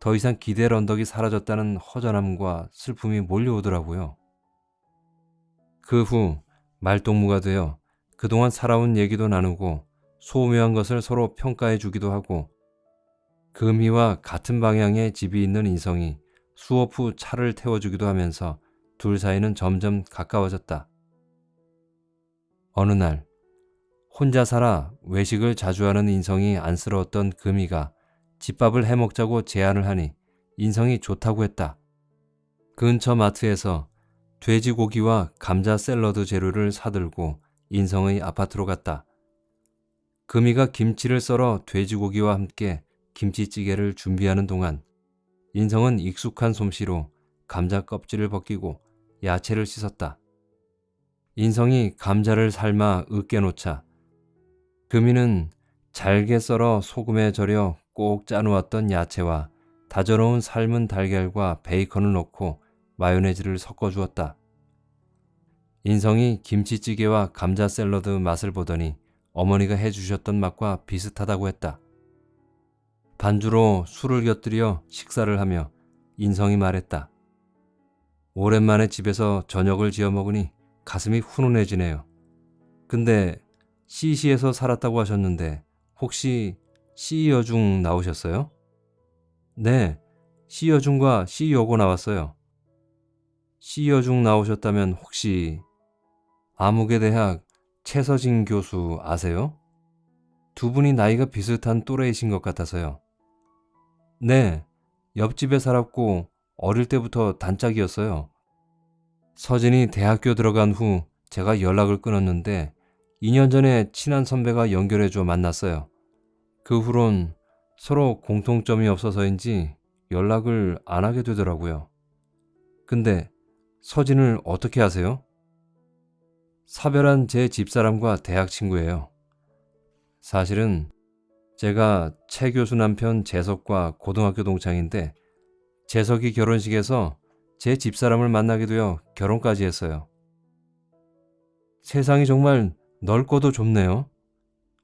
더 이상 기댈 언덕이 사라졌다는 허전함과 슬픔이 몰려오더라고요. 그 후 말동무가 되어 그동안 살아온 얘기도 나누고 소묘한 것을 서로 평가해 주기도 하고 금희와 같은 방향의 집이 있는 인성이 수업 후 차를 태워주기도 하면서 둘 사이는 점점 가까워졌다. 어느 날 혼자 살아 외식을 자주 하는 인성이 안쓰러웠던 금이가 집밥을 해먹자고 제안을 하니 인성이 좋다고 했다. 근처 마트에서 돼지고기와 감자 샐러드 재료를 사들고 인성의 아파트로 갔다. 금이가 김치를 썰어 돼지고기와 함께 김치찌개를 준비하는 동안 인성은 익숙한 솜씨로 감자 껍질을 벗기고 야채를 씻었다. 인성이 감자를 삶아 으깨놓자 금이는 잘게 썰어 소금에 절여 꼭 짜놓았던 야채와 다져놓은 삶은 달걀과 베이컨을 넣고 마요네즈를 섞어 주었다. 인성이 김치찌개와 감자 샐러드 맛을 보더니 어머니가 해주셨던 맛과 비슷하다고 했다. 반주로 술을 곁들여 식사를 하며 인성이 말했다. 오랜만에 집에서 저녁을 지어 먹으니 가슴이 훈훈해지네요. 근데 CC에서 살았다고 하셨는데 혹시 C여중 나오셨어요? 네, C여중과 C여고 나왔어요. C여중 나오셨다면 혹시 아무개대학 최서진 교수 아세요? 두 분이 나이가 비슷한 또래이신 것 같아서요. 네, 옆집에 살았고 어릴 때부터 단짝이었어요. 서진이 대학교 들어간 후 제가 연락을 끊었는데 2년 전에 친한 선배가 연결해줘 만났어요. 그 후론 서로 공통점이 없어서인지 연락을 안 하게 되더라고요. 근데 서진을 어떻게 아세요? 사별한 제 집사람과 대학 친구예요. 사실은 제가 최 교수 남편 재석과 고등학교 동창인데 재석이 결혼식에서 제 집사람을 만나게 되어 결혼까지 했어요. 세상이 정말 넓고도 좁네요.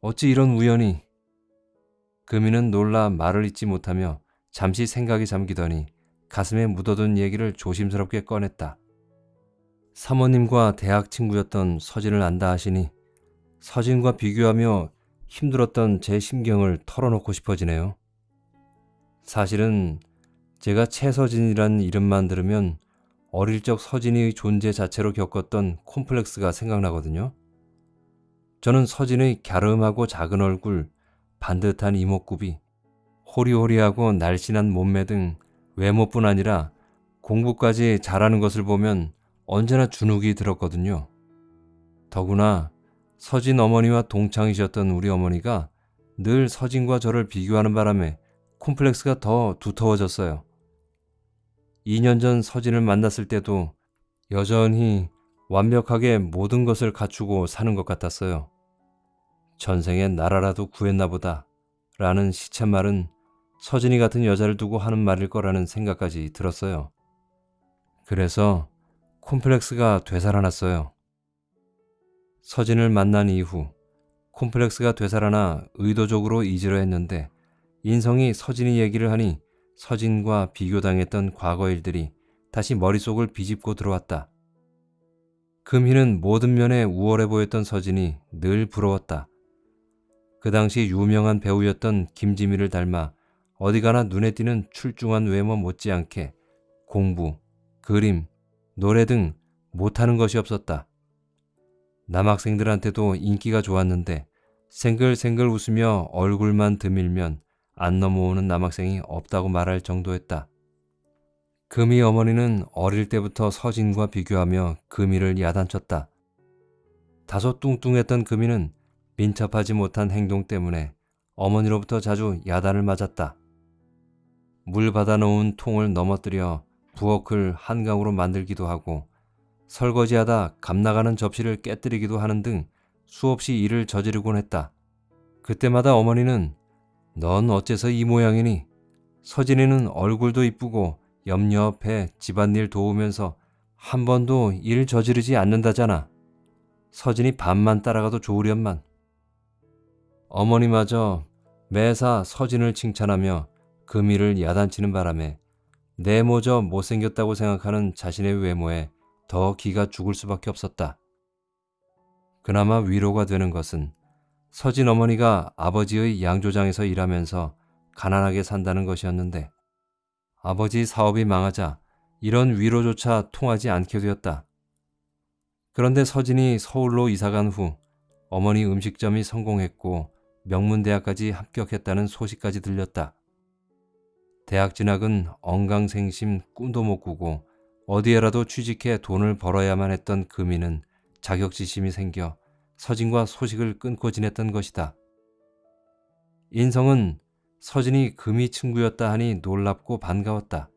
어찌 이런 우연이. 금이는 놀라 말을 잇지 못하며 잠시 생각이 잠기더니 가슴에 묻어둔 얘기를 조심스럽게 꺼냈다. 사모님과 대학 친구였던 서진을 안다 하시니 서진과 비교하며 힘들었던 제 심경을 털어놓고 싶어지네요. 사실은 제가 최서진이라는 이름만 들으면 어릴 적 서진의 존재 자체로 겪었던 콤플렉스가 생각나거든요. 저는 서진의 갸름하고 작은 얼굴, 반듯한 이목구비, 호리호리하고 날씬한 몸매 등 외모뿐 아니라 공부까지 잘하는 것을 보면 언제나 주눅이 들었거든요. 더구나 서진 어머니와 동창이셨던 우리 어머니가 늘 서진과 저를 비교하는 바람에 콤플렉스가 더 두터워졌어요. 2년 전 서진을 만났을 때도 여전히 완벽하게 모든 것을 갖추고 사는 것 같았어요. 전생에 나라라도 구했나 보다 라는 시쳇말은 서진이 같은 여자를 두고 하는 말일 거라는 생각까지 들었어요. 그래서 콤플렉스가 되살아났어요. 서진을 만난 이후 콤플렉스가 되살아나 의도적으로 잊으려 했는데 인성이 서진이 얘기를 하니 서진과 비교당했던 과거 일들이 다시 머릿속을 비집고 들어왔다. 금희는 모든 면에 우월해 보였던 서진이 늘 부러웠다. 그 당시 유명한 배우였던 김지미를 닮아 어디 가나 눈에 띄는 출중한 외모 못지않게 공부, 그림, 노래 등 못하는 것이 없었다. 남학생들한테도 인기가 좋았는데 생글생글 웃으며 얼굴만 드밀면 안 넘어오는 남학생이 없다고 말할 정도였다. 금희 어머니는 어릴 때부터 서진과 비교하며 금희를 야단쳤다. 다소 뚱뚱했던 금희는 민첩하지 못한 행동 때문에 어머니로부터 자주 야단을 맞았다. 물 받아놓은 통을 넘어뜨려 부엌을 한강으로 만들기도 하고 설거지하다 감나가는 접시를 깨뜨리기도 하는 등 수없이 일을 저지르곤 했다. 그때마다 어머니는 넌 어째서 이 모양이니? 서진이는 얼굴도 이쁘고 염려업해 집안일 도우면서 한 번도 일 저지르지 않는다잖아. 서진이 밤만 따라가도 좋으련만. 어머니마저 매사 서진을 칭찬하며 금이를 야단치는 바람에 내모저 못생겼다고 생각하는 자신의 외모에 더 기가 죽을 수밖에 없었다. 그나마 위로가 되는 것은 서진 어머니가 아버지의 양조장에서 일하면서 가난하게 산다는 것이었는데 아버지 사업이 망하자 이런 위로조차 통하지 않게 되었다. 그런데 서진이 서울로 이사간 후 어머니 음식점이 성공했고 명문대학까지 합격했다는 소식까지 들렸다. 대학 진학은 엉강생심 꿈도 못 꾸고 어디에라도 취직해 돈을 벌어야만 했던 금이는 자격지심이 생겨 서진과 소식을 끊고 지냈던 것이다. 인성은 서진이 금이 친구였다 하니 놀랍고 반가웠다.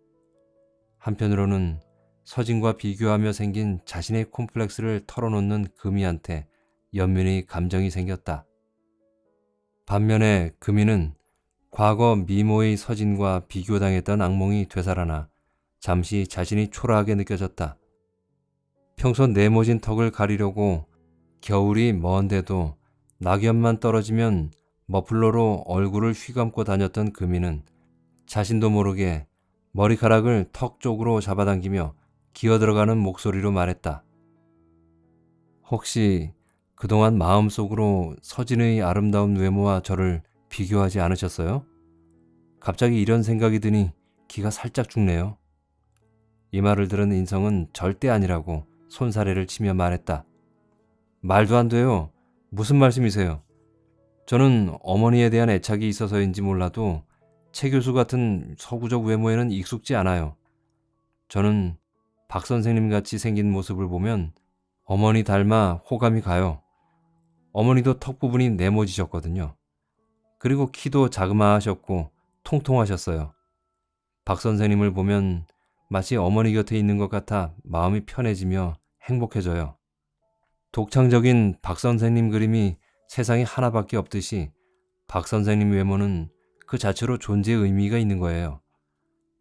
한편으로는 서진과 비교하며 생긴 자신의 콤플렉스를 털어놓는 금이한테 연민의 감정이 생겼다. 반면에 금이는 과거 미모의 서진과 비교당했던 악몽이 되살아나 잠시 자신이 초라하게 느껴졌다. 평소 네모진 턱을 가리려고 겨울이 먼데도 낙엽만 떨어지면 머플러로 얼굴을 휘감고 다녔던 금이는 자신도 모르게 머리카락을 턱 쪽으로 잡아당기며 기어들어가는 목소리로 말했다. 혹시 그동안 마음속으로 서진의 아름다운 외모와 저를 비교하지 않으셨어요? 갑자기 이런 생각이 드니 기가 살짝 죽네요. 이 말을 들은 인성은 절대 아니라고 손사래를 치며 말했다. 말도 안 돼요. 무슨 말씀이세요? 저는 어머니에 대한 애착이 있어서인지 몰라도 최 교수 같은 서구적 외모에는 익숙지 않아요. 저는 박 선생님 같이 생긴 모습을 보면 어머니 닮아 호감이 가요. 어머니도 턱 부분이 네모지셨거든요. 그리고 키도 자그마하셨고 통통하셨어요. 박 선생님을 보면 마치 어머니 곁에 있는 것 같아 마음이 편해지며 행복해져요. 독창적인 박 선생님 그림이 세상에 하나밖에 없듯이 박 선생님 외모는 그 자체로 존재의 의미가 있는 거예요.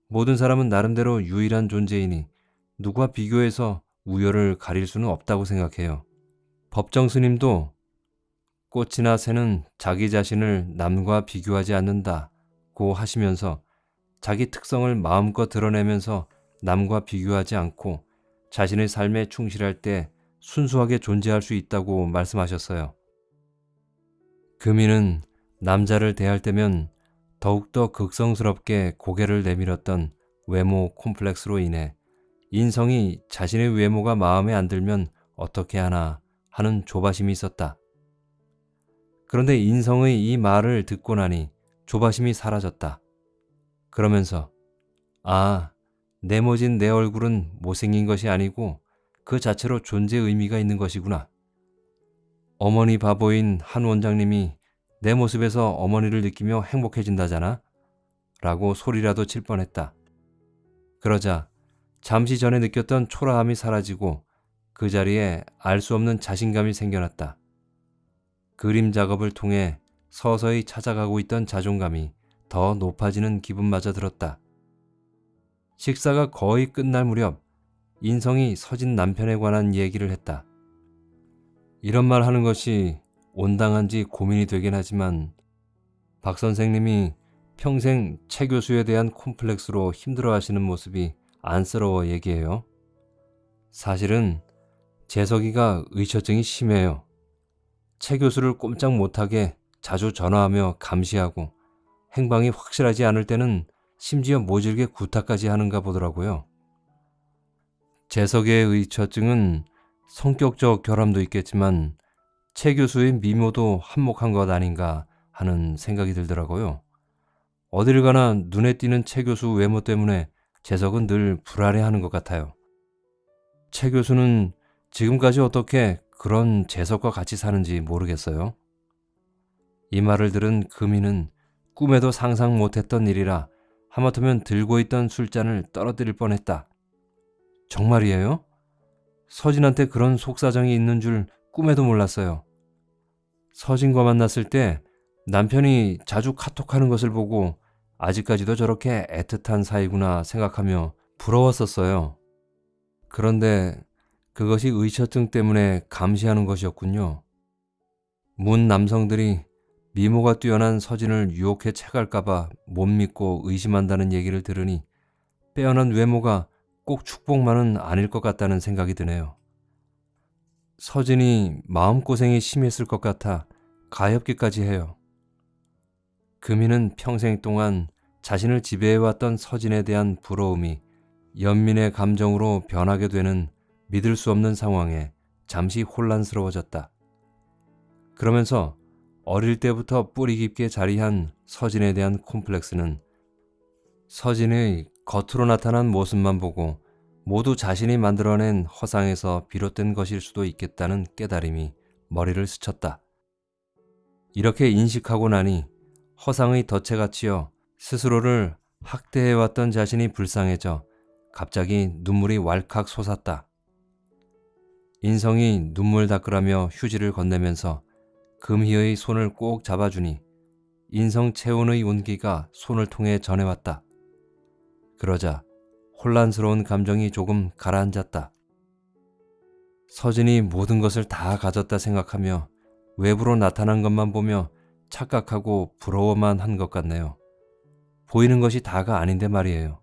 모든 사람은 나름대로 유일한 존재이니 누구와 비교해서 우열을 가릴 수는 없다고 생각해요. 법정 스님도 꽃이나 새는 자기 자신을 남과 비교하지 않는다고 하시면서 자기 특성을 마음껏 드러내면서 남과 비교하지 않고 자신의 삶에 충실할 때 순수하게 존재할 수 있다고 말씀하셨어요. 금이는 남자를 대할 때면 더욱더 극성스럽게 고개를 내밀었던 외모 콤플렉스로 인해 인성이 자신의 외모가 마음에 안 들면 어떻게 하나 하는 조바심이 있었다. 그런데 인성의 이 말을 듣고 나니 조바심이 사라졌다. 그러면서 아, 네모진 내 얼굴은 못생긴 것이 아니고 그 자체로 존재 의미가 있는 것이구나. 어머니 바보인 한 원장님이 내 모습에서 어머니를 느끼며 행복해진다잖아. 라고 소리라도 칠 뻔했다. 그러자 잠시 전에 느꼈던 초라함이 사라지고 그 자리에 알 수 없는 자신감이 생겨났다. 그림 작업을 통해 서서히 찾아가고 있던 자존감이 더 높아지는 기분마저 들었다. 식사가 거의 끝날 무렵 인성이 서진 남편에 관한 얘기를 했다. 이런 말 하는 것이 온당한지 고민이 되긴 하지만 박 선생님이 평생 최 교수에 대한 콤플렉스로 힘들어 하시는 모습이 안쓰러워 얘기해요. 사실은 재석이가 의처증이 심해요. 최 교수를 꼼짝 못하게 자주 전화하며 감시하고 행방이 확실하지 않을 때는 심지어 모질게 구타까지 하는가 보더라고요. 재석의 의처증은 성격적 결함도 있겠지만 최 교수의 미모도 한몫한 것 아닌가 하는 생각이 들더라고요. 어딜 가나 눈에 띄는 최 교수 외모 때문에 재석은 늘 불안해하는 것 같아요. 최 교수는 지금까지 어떻게 그런 재석과 같이 사는지 모르겠어요. 이 말을 들은 금이는 꿈에도 상상 못했던 일이라 하마터면 들고 있던 술잔을 떨어뜨릴 뻔했다. 정말이에요? 서진한테 그런 속사정이 있는 줄 꿈에도 몰랐어요. 서진과 만났을 때 남편이 자주 카톡하는 것을 보고 아직까지도 저렇게 애틋한 사이구나 생각하며 부러웠었어요. 그런데 그것이 의처증 때문에 감시하는 것이었군요. 문 남성들이 미모가 뛰어난 서진을 유혹해 채갈까봐 못 믿고 의심한다는 얘기를 들으니 빼어난 외모가 꼭 축복만은 아닐 것 같다는 생각이 드네요. 서진이 마음고생이 심했을 것 같아 가엾기까지 해요. 금이는 평생 동안 자신을 지배해왔던 서진에 대한 부러움이 연민의 감정으로 변하게 되는 믿을 수 없는 상황에 잠시 혼란스러워졌다. 그러면서 어릴 때부터 뿌리 깊게 자리한 서진에 대한 콤플렉스는 서진의 겉으로 나타난 모습만 보고 모두 자신이 만들어낸 허상에서 비롯된 것일 수도 있겠다는 깨달음이 머리를 스쳤다. 이렇게 인식하고 나니 허상의 덫에 갇히어 스스로를 학대해왔던 자신이 불쌍해져 갑자기 눈물이 왈칵 솟았다. 인성이 눈물 닦으라며 휴지를 건네면서 금희의 손을 꼭 잡아주니 인성 체온의 온기가 손을 통해 전해왔다. 그러자 혼란스러운 감정이 조금 가라앉았다. 서진이 모든 것을 다 가졌다 생각하며 외부로 나타난 것만 보며 착각하고 부러워만 한 것 같네요. 보이는 것이 다가 아닌데 말이에요.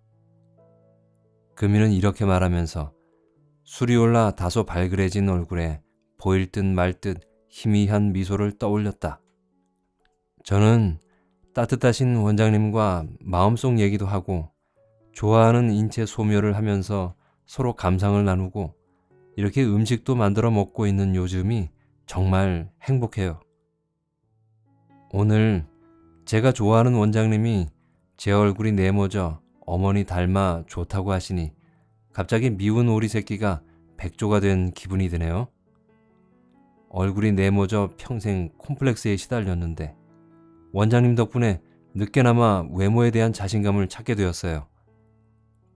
금이는 이렇게 말하면서 술이 올라 다소 발그레진 얼굴에 보일 듯 말 듯 희미한 미소를 떠올렸다. 저는 따뜻하신 원장님과 마음속 얘기도 하고 좋아하는 인체 소묘를 하면서 서로 감상을 나누고 이렇게 음식도 만들어 먹고 있는 요즘이 정말 행복해요. 오늘 제가 좋아하는 원장님이 제 얼굴이 네모져 어머니 닮아 좋다고 하시니 갑자기 미운 오리 새끼가 백조가 된 기분이 드네요. 얼굴이 네모져 평생 콤플렉스에 시달렸는데 원장님 덕분에 늦게나마 외모에 대한 자신감을 찾게 되었어요.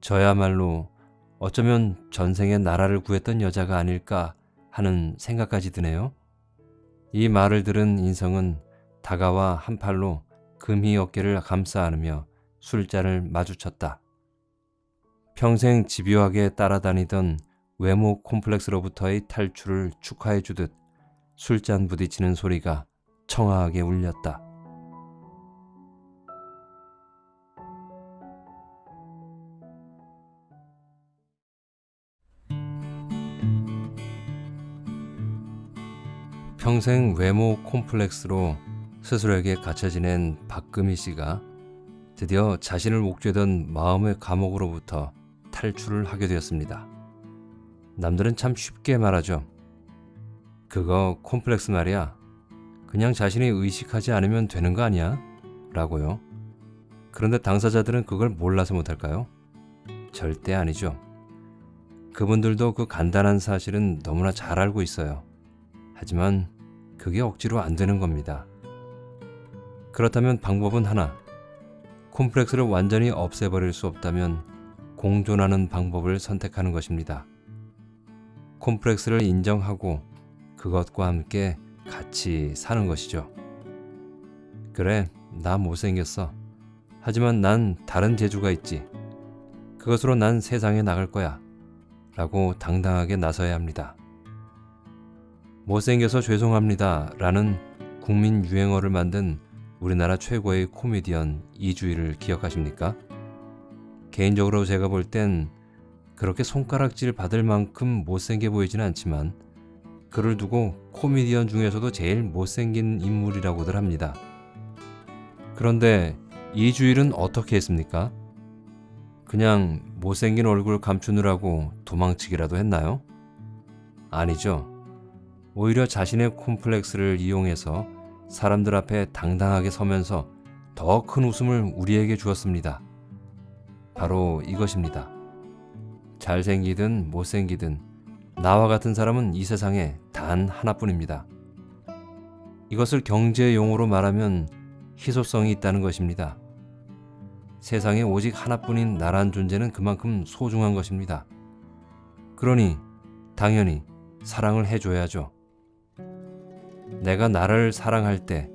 저야말로 어쩌면 전생에 나라를 구했던 여자가 아닐까 하는 생각까지 드네요. 이 말을 들은 인성은 다가와 한 팔로 금희 어깨를 감싸 안으며 술잔을 마주쳤다. 평생 집요하게 따라다니던 외모 콤플렉스로부터의 탈출을 축하해 주듯 술잔 부딪히는 소리가 청아하게 울렸다. 평생 외모 콤플렉스로 스스로에게 갇혀 지낸 박금희 씨가 드디어 자신을 옥죄던 마음의 감옥으로부터 탈출을 하게 되었습니다. 남들은 참 쉽게 말하죠. 그거 콤플렉스 말이야. 그냥 자신이 의식하지 않으면 되는 거 아니야? 라고요. 그런데 당사자들은 그걸 몰라서 못할까요? 절대 아니죠. 그분들도 그 간단한 사실은 너무나 잘 알고 있어요. 하지만 그게 억지로 안 되는 겁니다. 그렇다면 방법은 하나. 콤플렉스를 완전히 없애버릴 수 없다면 공존하는 방법을 선택하는 것입니다. 콤플렉스를 인정하고 그것과 함께 같이 사는 것이죠. 그래, 나 못생겼어. 하지만 난 다른 재주가 있지. 그것으로 난 세상에 나갈 거야. 라고 당당하게 나서야 합니다. 못생겨서 죄송합니다 라는 국민 유행어를 만든 우리나라 최고의 코미디언 이주일을 기억하십니까? 개인적으로 제가 볼 땐 그렇게 손가락질 받을 만큼 못생겨 보이지는 않지만 그를 두고 코미디언 중에서도 제일 못생긴 인물이라고들 합니다. 그런데 이주일은 어떻게 했습니까? 그냥 못생긴 얼굴 감추느라고 도망치기라도 했나요? 아니죠. 오히려 자신의 콤플렉스를 이용해서 사람들 앞에 당당하게 서면서 더 큰 웃음을 우리에게 주었습니다. 바로 이것입니다. 잘생기든 못생기든 나와 같은 사람은 이 세상에 단 하나뿐입니다. 이것을 경제 용어로 말하면 희소성이 있다는 것입니다. 세상에 오직 하나뿐인 나란 존재는 그만큼 소중한 것입니다. 그러니 당연히 사랑을 해줘야죠. 내가 나를 사랑할 때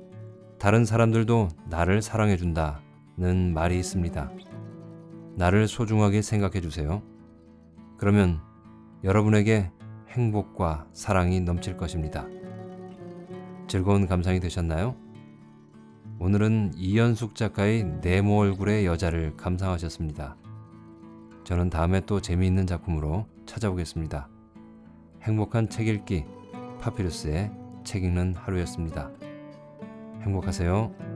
다른 사람들도 나를 사랑해준다는 말이 있습니다. 나를 소중하게 생각해 주세요. 그러면 여러분에게 행복과 사랑이 넘칠 것입니다. 즐거운 감상이 되셨나요? 오늘은 이연숙 작가의 네모 얼굴의 여자를 감상하셨습니다. 저는 다음에 또 재미있는 작품으로 찾아오겠습니다. 행복한 책 읽기 파피루스의 책 읽는 하루였습니다. 행복하세요.